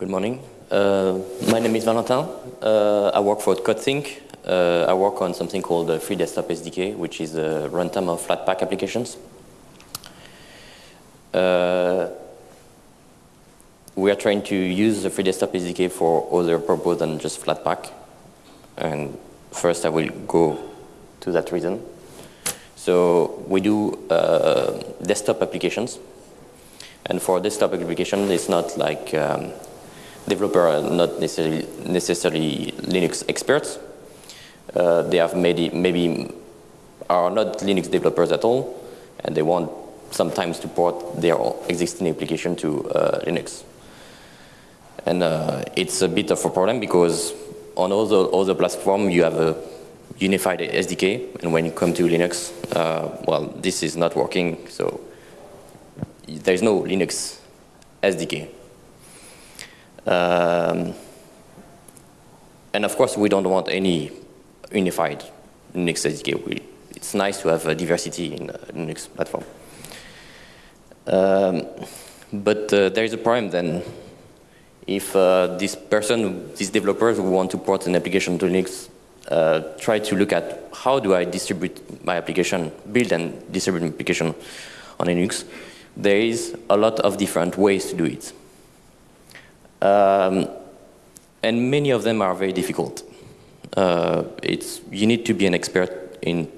Good morning. Uh, my name is Valentin. Uh, I work for Codethink. Uh, I work on something called the Free Desktop SDK, which is a runtime of Flatpak applications. Uh, we are trying to use the Free Desktop SDK for other purpose than just Flatpak. And first I will go to that reason. So we do uh, desktop applications. And for desktop application, it's not like um, developer are not necessarily, necessarily Linux experts. Uh, they have maybe, maybe are not Linux developers at all, and they want sometimes to port their existing application to uh, Linux. And uh, it's a bit of a problem because on other, other platforms you have a unified SDK, and when you come to Linux, uh, well, this is not working, so there's no Linux SDK. Um, and of course, we don't want any unified Linux SDK. We, it's nice to have a diversity in the Linux platform. Um, but uh, there is a problem then. If uh, this person, these developers who want to port an application to Linux uh, try to look at how do I distribute my application, build and distribute my application on Linux, there is a lot of different ways to do it. Um, and many of them are very difficult. Uh, it's, you need to be an expert in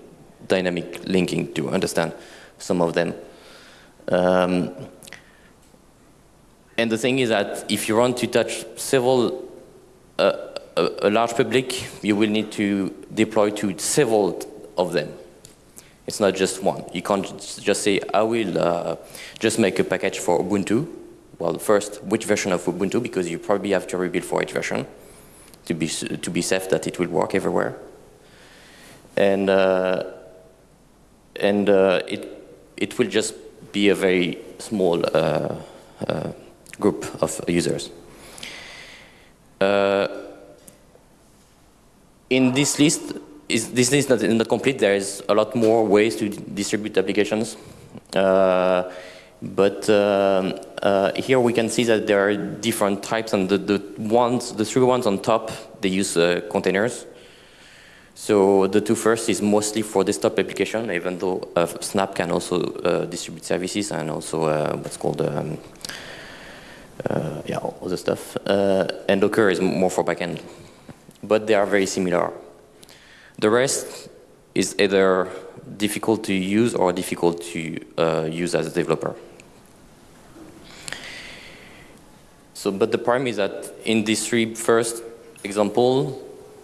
dynamic linking to understand some of them. Um, and the thing is that if you want to touch several uh, a, a, large public, you will need to deploy to several of them. It's not just one. You can't just say, I will uh, just make a package for Ubuntu. Well, first, which version of Ubuntu? Because you probably have to rebuild for each version to be, to be safe that it will work everywhere. And, uh, and uh, it, it will just be a very small uh, uh, group of users. Uh, in this list, is, this list is not, not, complete. There is a lot more ways to distribute applications. Uh, but um, uh, here we can see that there are different types, and the, the ones, the three ones on top, they use uh, containers. So the two first is mostly for desktop application, even though uh, Snap can also uh, distribute services and also uh, what's called um, yeah, other stuff. and Docker is more for backend but they are very similar. The rest is either difficult to use or difficult to uh, use as a developer. So, but the problem is that in these three first example,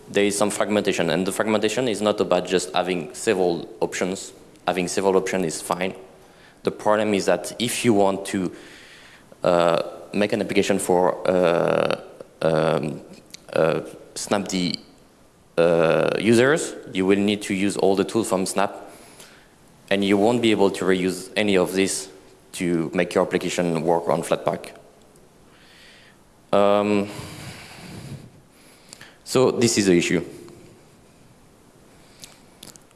there is some fragmentation, and the fragmentation is not about just having several options. Having several options is fine. The problem is that if you want to uh, make an application for uh, um, uh, Snapd uh, users, you will need to use all the tools from Snap, and you won't be able to reuse any of this to make your application work on Flatpak. Um, so this is the issue.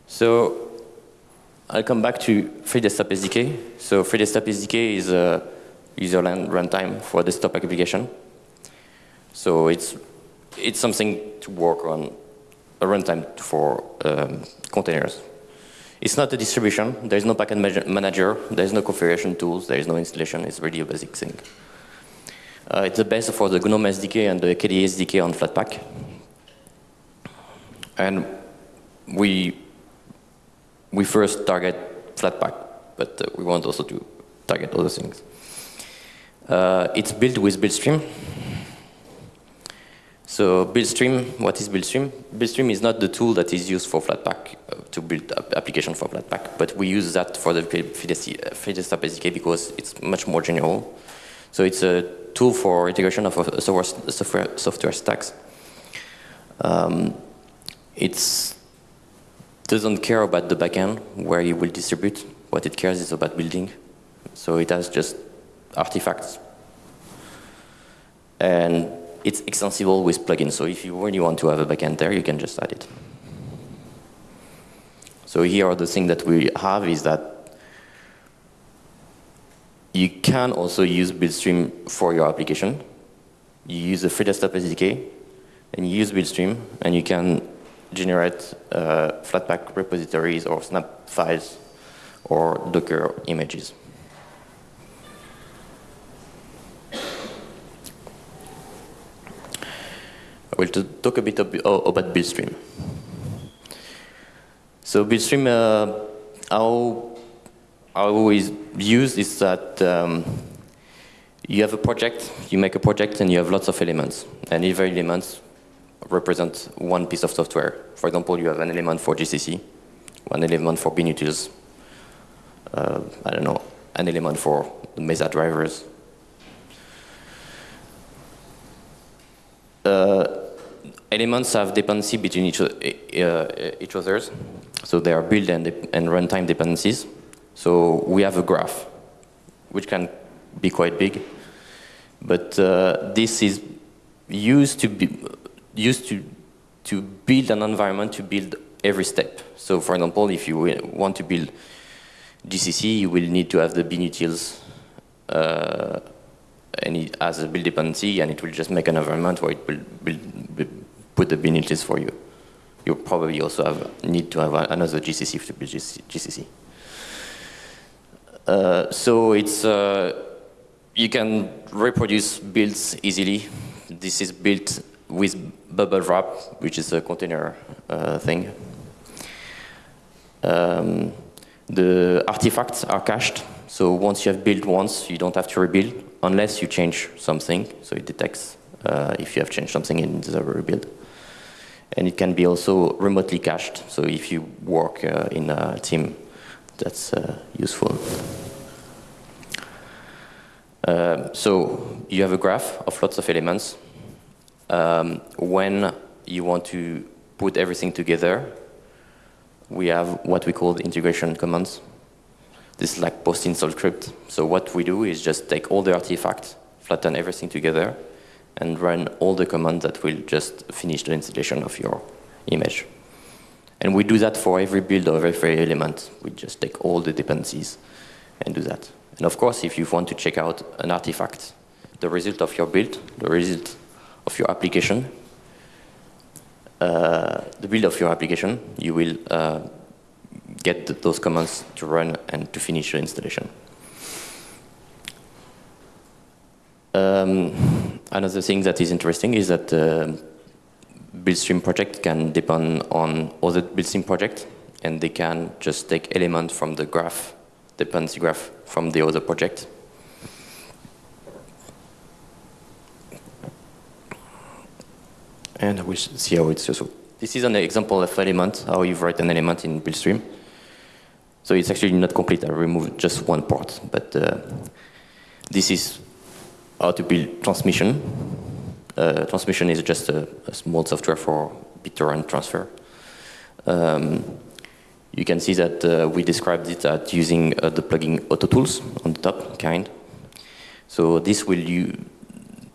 So I'll come back to Free Desktop SDK. So Free Desktop SDK is a user runtime for desktop application. So it's it's something to work on a runtime for um, containers. It's not a distribution. There's no package manager. There's no configuration tools. There is no installation. It's really a basic thing. Uh, it's the best for the GNOME SDK and the KDE SDK on Flatpak. And we, we first target Flatpak, but uh, we want also to target other things. Uh, it's built with Buildstream. So Buildstream, what is Buildstream? Buildstream is not the tool that is used for Flatpak, uh, to build application for Flatpak, but we use that for the Desktop SDK because it's much more general. So it's a tool for integration of software, software, software stacks. Um, it doesn't care about the backend, where you will distribute. What it cares is about building. So it has just artifacts. And it's extensible with plugins. So if you really want to have a backend there, you can just add it. So here the thing that we have is that you can also use Buildstream for your application. you use the free desktop SDK, and you use Buildstream, and you can generate uh, Flatpak repositories or snap files or Docker images. I will talk a bit about Buildstream. So Buildstream, uh, how, how is use is that um, you have a project, you make a project, and you have lots of elements. And every element represents one piece of software. For example, you have an element for GCC, one element for binutils, uh, I don't know, an element for the Mesa drivers. Uh, elements have dependency between each, uh, each others. So they are build and, and runtime dependencies. So we have a graph, which can be quite big. But uh, this is used to be used to to build an environment to build every step. So for example, if you want to build GCC, you will need to have the binutils uh, and it has a build dependency, and it will just make an environment where it will build, build, put the binutils for you. You probably also have need to have another GCC to build GCC. Uh, so it's uh, you can reproduce builds easily. This is built with bubblewrap, which is a container uh, thing. Um, the artifacts are cached, so once you have built once, you don't have to rebuild unless you change something, so it detects uh, if you have changed something in the rebuild. And it can be also remotely cached, so if you work uh, in a team, that's uh, useful. Um, so you have a graph of lots of elements. Um, when you want to put everything together, we have what we call the integration commands. This is like post-install script. So what we do is just take all the artifacts, flatten everything together, and run all the commands that will just finish the installation of your image. And we do that for every build of every element. We just take all the dependencies and do that. And of course, if you want to check out an artifact, the result of your build, the result of your application, uh, the build of your application, you will uh, get th those commands to run and to finish your installation. Um, another thing that is interesting is that uh, Buildstream project can depend on other Buildstream project, and they can just take elements from the graph dependency graph from the other project. And we see how it's useful. This is an example of element, how you write an element in Buildstream. So it's actually not complete, I removed just one part, but uh, this is how to build transmission. Uh, transmission is just a, a, small software for BitTorrent transfer. Um, you can see that uh, we described it at using uh, the plugin AutoTools on the top, kind. So this will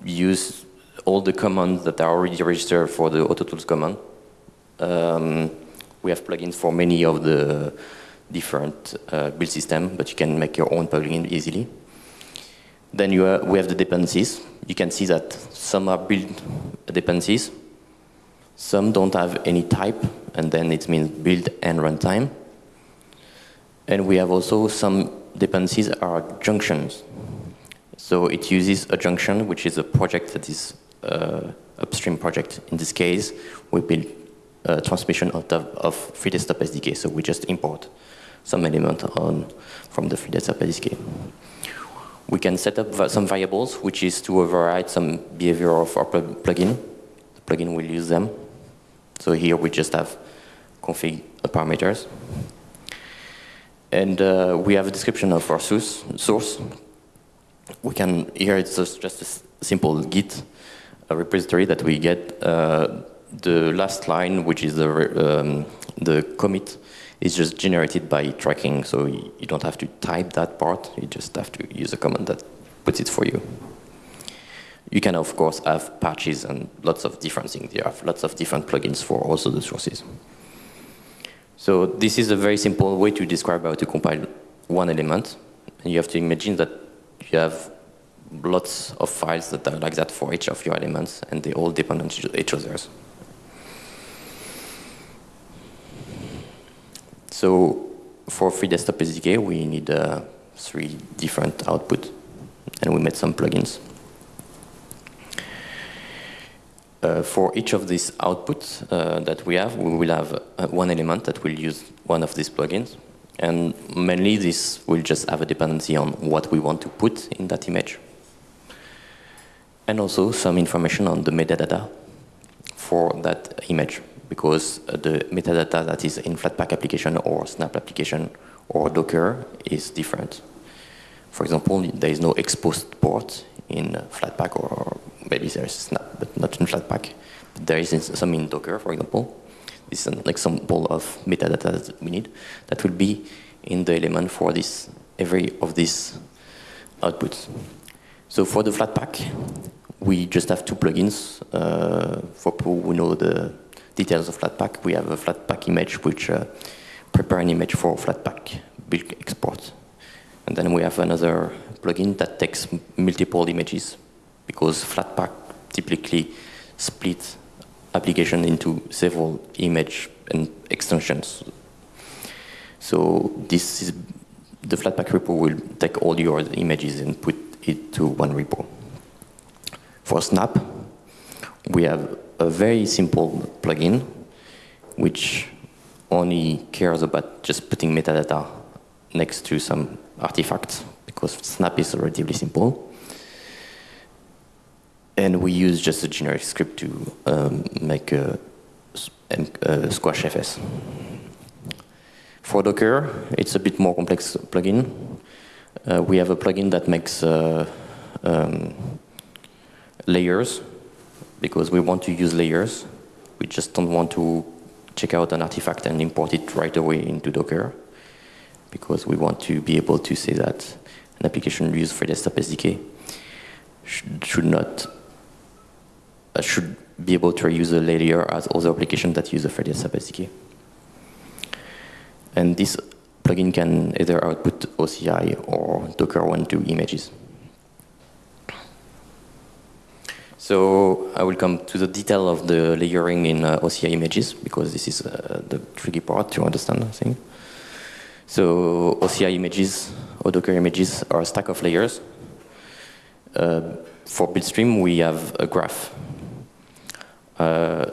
use all the commands that are already registered for the AutoTools command. Um, we have plugins for many of the different uh, build systems, but you can make your own plugin easily. Then you uh, we have the dependencies. You can see that some are build dependencies, some don't have any type, and then it means build and runtime. And we have also some dependencies are junctions. So it uses a junction, which is a project that is uh, upstream project. In this case, we build a transmission of, the, of FreeDesktop SDK, so we just import some element on from the FreeDesktop SDK. We can set up some variables, which is to override some behavior of our plugin. The plugin will use them. So here we just have config parameters. And uh, we have a description of our source. source. We can, here it's just, a simple git a repository that we get. Uh, the last line, which is the, um, the commit, is just generated by tracking, so you don't have to type that part, you just have to use a command that puts it for you. You can, of course, have patches and lots of different things. You have lots of different plugins for also the sources. So this is a very simple way to describe how to compile one element. And you have to imagine that you have lots of files that are like that for each of your elements, and they all depend on each other. So for free desktop SDK, we need uh, three different outputs, and we made some plugins. Uh, for each of these outputs uh, that we have, we will have uh, one element that will use one of these plugins. And mainly this will just have a dependency on what we want to put in that image. And also some information on the metadata for that image, because the metadata that is in Flatpak application or Snap application or Docker is different. For example, there is no exposed port in Flatpak or maybe there is Snap, but not in Flatpak. There is some in Docker, for example. This is an example of metadata that we need that will be in the element for this every of these outputs. So for the Flatpak, we just have two plugins. Uh, for people who know the details of Flatpak, we have a Flatpak image which uh, prepare an image for Flatpak build export. And then we have another plugin that takes multiple images because Flatpak typically split application into several image and extensions. So this is the Flatpak repo will take all your images and put it to one repo. For Snap, we have a very simple plugin which only cares about just putting metadata next to some artifacts because Snap is relatively simple. And we use just a generic script to um, make a, a SquashFS. For Docker, it's a bit more complex plugin. Uh, we have a plugin that makes uh, um, layers because we want to use layers. We just don't want to check out an artifact and import it right away into Docker because we want to be able to say that an application used for desktop SDK should, should not uh, should be able to reuse a layer as other applications that use a FreeDesktop SDK. And this plugin can either output OCI or Docker 1.2 images. So I will come to the detail of the layering in uh, OCI images because this is uh, the tricky part to understand, I think. So OCI images or Docker images are a stack of layers. Uh, for Buildstream, we have a graph. Uh,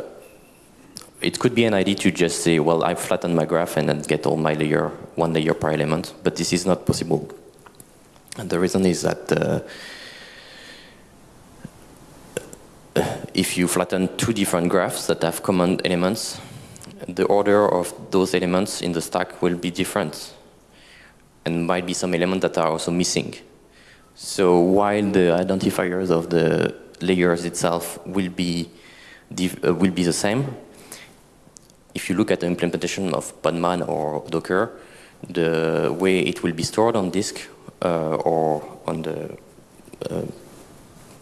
it could be an idea to just say, well, I flatten my graph and then get all my layer, one layer per element, but this is not possible. And the reason is that uh, if you flatten two different graphs that have common elements, the order of those elements in the stack will be different and might be some elements that are also missing. So while the identifiers of the layers itself will be uh, will be the same, if you look at the implementation of Podman or Docker, the way it will be stored on disk uh, or on the uh,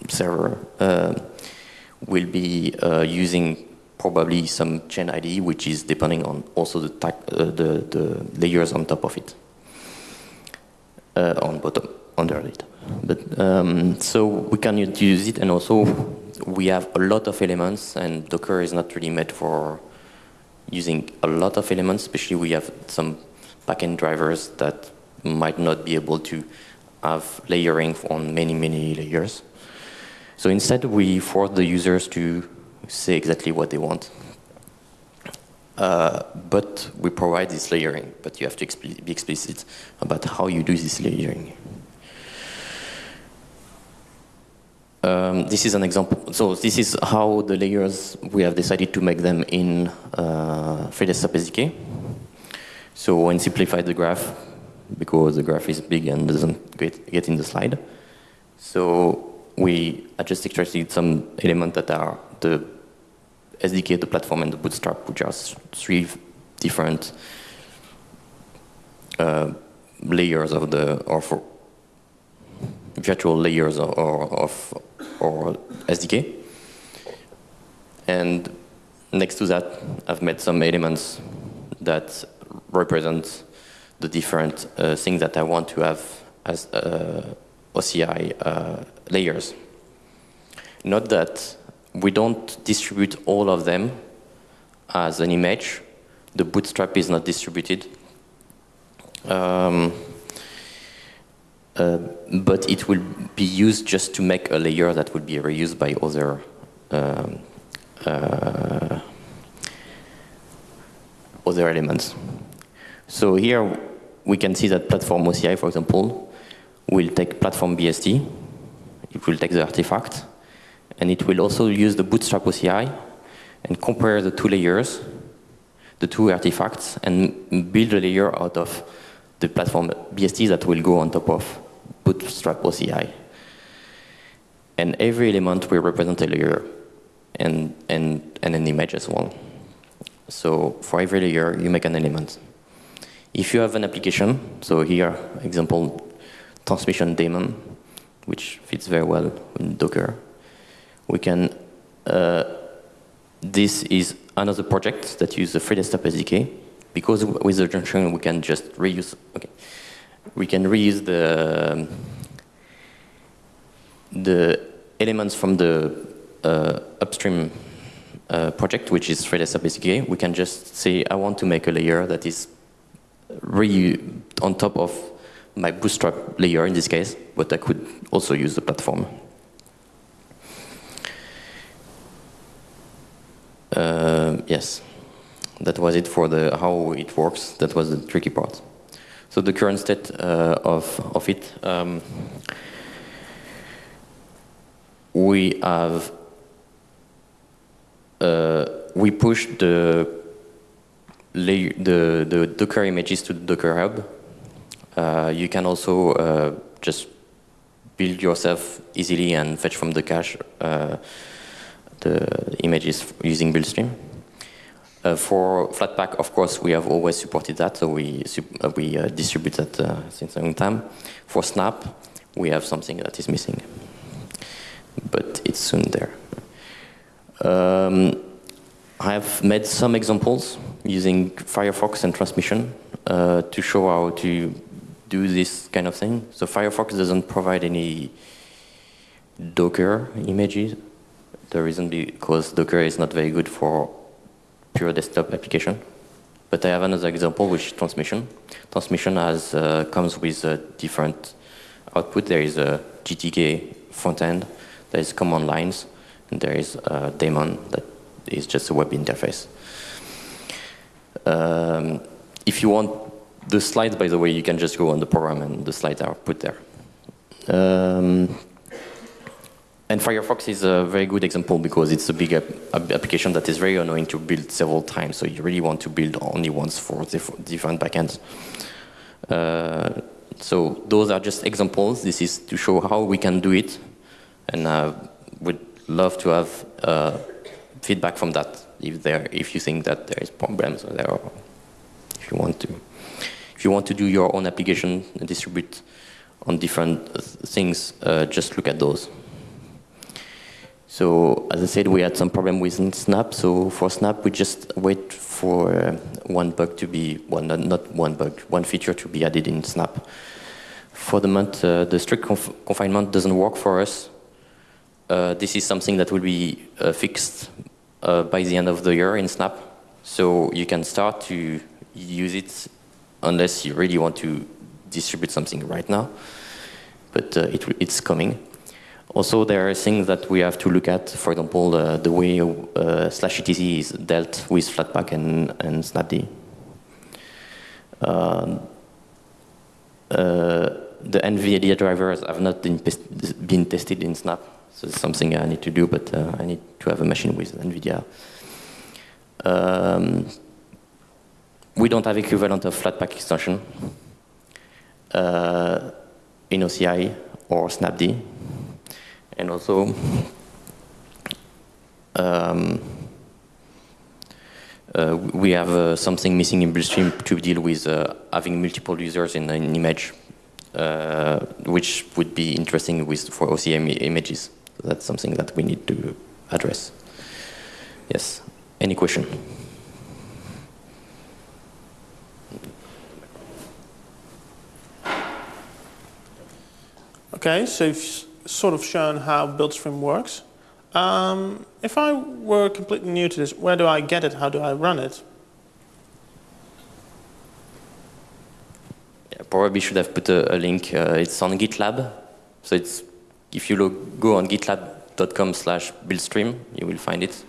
server uh, will be uh, using probably some chain ID, which is depending on also the, uh, the, the, layers on top of it, uh, on bottom, under it. But um, so we can use it, and also we have a lot of elements, and Docker is not really made for using a lot of elements. Especially we have some backend drivers that might not be able to have layering on many many layers. So instead, we force the users to say exactly what they want. Uh, but we provide this layering, but you have to be explicit about how you do this layering. Um, this is an example. So this is how the layers, we have decided to make them in uh, FreeDesktop SDK. So when simplify the graph, because the graph is big and doesn't get, get in the slide. So we just extracted some elements that are the SDK, the platform, and the Bootstrap, which are three different uh, layers of the, or for virtual layers of, of or SDK. And next to that, I've made some elements that represent the different uh, things that I want to have as uh, OCI uh, layers. Note that we don't distribute all of them as an image. The bootstrap is not distributed. Um, uh, but it will be used just to make a layer that would be reused by other um, uh, other elements. So here we can see that platform OCI, for example, will take platform BST, it will take the artifact, and it will also use the bootstrap OCI and compare the two layers, the two artifacts, and build a layer out of the platform BST that will go on top of bootstrap OCI. And every element will represent a layer and, and, and an image as well. So for every layer, you make an element. If you have an application, so here, example, transmission daemon, which fits very well in Docker, we can, uh, this is another project that uses the free desktop SDK, because with the junction we can just reuse, okay, we can reuse the, the elements from the uh, upstream uh, project, which is Threadless SDK. We can just say, I want to make a layer that is re on top of my bootstrap layer in this case, but I could also use the platform. Uh, yes, that was it for the how it works. That was the tricky part. So the current state uh, of, of it, um, we have, uh, we push the, the, the Docker images to the Docker Hub. Uh, you can also uh, just build yourself easily and fetch from the cache uh, the images using Buildstream. Uh, for Flatpak, of course, we have always supported that, so we, uh, we uh, distribute that since a long time. For Snap, we have something that is missing, but it's soon there. Um, I have made some examples using Firefox and transmission to show how to do this kind of thing. So Firefox doesn't provide any Docker images. The reason because Docker is not very good for pure desktop application. But I have another example, which is transmission. Transmission has uh, comes with a different output. There is a GTK front end, there is command lines, and there is a daemon that is just a web interface. Um, if you want the slides, by the way, you can just go on the program and the slides are put there. Um, and Firefox is a very good example because it's a big application that is very annoying to build several times. So you really want to build only once for different backends. Uh, so those are just examples. This is to show how we can do it. And I uh, would love to have uh, feedback from that if there, if you think that there is problems or there, or if you want to, if you want to do your own application and distribute on different things, uh, just look at those. So as I said, we had some problem with Snap. So for Snap, we just wait for uh, one bug to be, well, not, not, one bug, one feature to be added in Snap. For the month, uh, the strict conf confinement doesn't work for us. Uh, this is something that will be uh, fixed uh, by the end of the year in Snap. So you can start to use it unless you really want to distribute something right now. But uh, it, it's coming. Also, there are things that we have to look at, for example, uh, the way uh, slash etc is dealt with Flatpak and, and Snapd. Um, uh, the NVIDIA drivers have not been, been, tested in Snap, so it's something I need to do, but uh, I need to have a machine with NVIDIA. Um, we don't have equivalent of Flatpak extension uh, in OCI or Snapd and also um, uh, we have uh, something missing in Buildstream to deal with uh, having multiple users in an image, uh, which would be interesting with for OCI images. That's something that we need to address. Yes. Any question? Okay, so you've sort of shown how BuildStream works. Um, if I were completely new to this, where do I get it? How do I run it? Yeah, probably should have put a, a link. Uh, it's on GitLab. So it's if you look, go on gitlab.com slash buildstream, you will find it.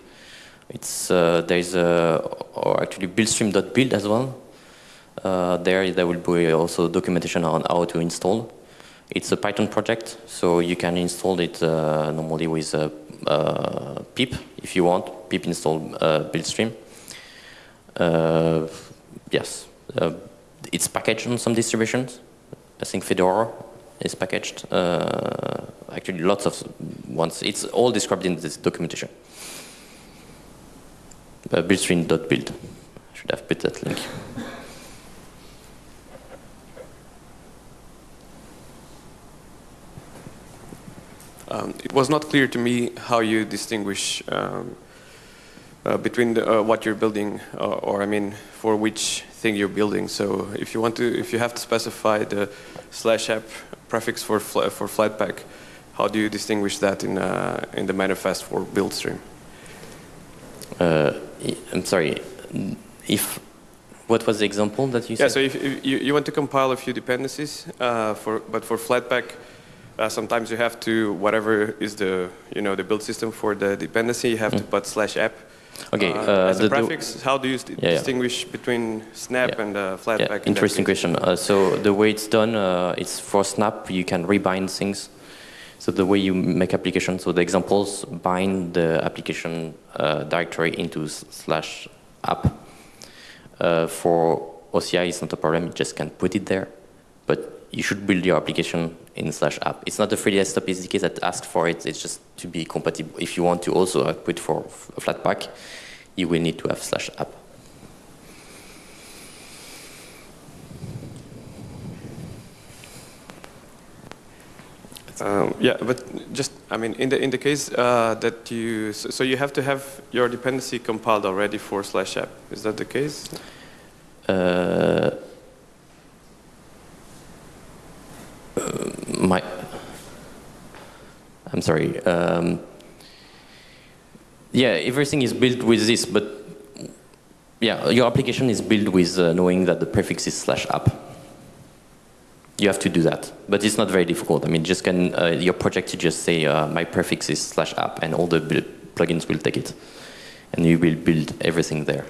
It's uh, there's a or actually buildstream.build as well. Uh, there there will be also documentation on how to install. It's a Python project, so you can install it uh, normally with pip if you want. Pip install uh, buildstream. Uh, yes, uh, it's packaged on some distributions. I think Fedora is packaged. Actually, lots of ones. It's all described in this documentation. Uh, buildstream.build. I should have put that link. Um, it was not clear to me how you distinguish um, uh, between the, uh, what you're building, uh, or I mean, for which thing you're building. So if you want to, if you have to specify the slash app prefix for fla for Flatpak, how do you distinguish that in uh, in the manifest for BuildStream? Uh, i- I'm sorry. If what was the example that you Yeah, said? so if, if you, you want to compile a few dependencies, uh, for, but for Flatpak, uh, sometimes you have to, whatever is the, you know, the build system for the dependency, you have to put slash app. Mm. Okay, uh, uh, as the- prefix, how do you Yeah, yeah. distinguish between Snap Yeah. and uh, Flatpak? Yeah, interesting question. Uh, so the way it's done, uh, it's for Snap, you can rebind things. So the way you make applications, so the examples bind the application uh, directory into slash app. Uh, for OCI, it's not a problem, you just can put it there. But you should build your application in slash app. It's not a free desktop SDK that asks for it, it's just to be compatible. If you want to also output for f- Flatpak, you will need to have slash app. Um, yeah, but just, I mean, in the, in the case uh, that you, so, so you have to have your dependency compiled already for slash app. Is that the case? Uh, I'm sorry. Um, yeah, everything is built with this, but yeah, your application is built with uh, knowing that the prefix is slash app. You have to do that, but it's not very difficult. I mean, just can uh, your project to just say uh, my prefix is slash app, and all the plugins will take it, and you will build everything there.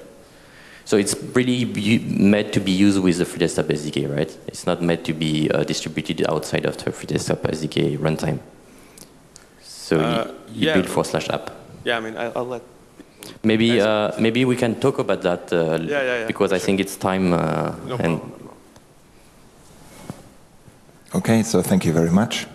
So it's really meant to be used with the FreeDesktop SDK, right? It's not meant to be uh, distributed outside of the FreeDesktop SDK runtime. So Uh, you, you yeah. build for slash app. Yeah, I mean, I, I'll let. Maybe uh, maybe we can talk about that uh, Yeah, yeah, yeah, because I think it's time. Uh, No and problem. Okay, so thank you very much.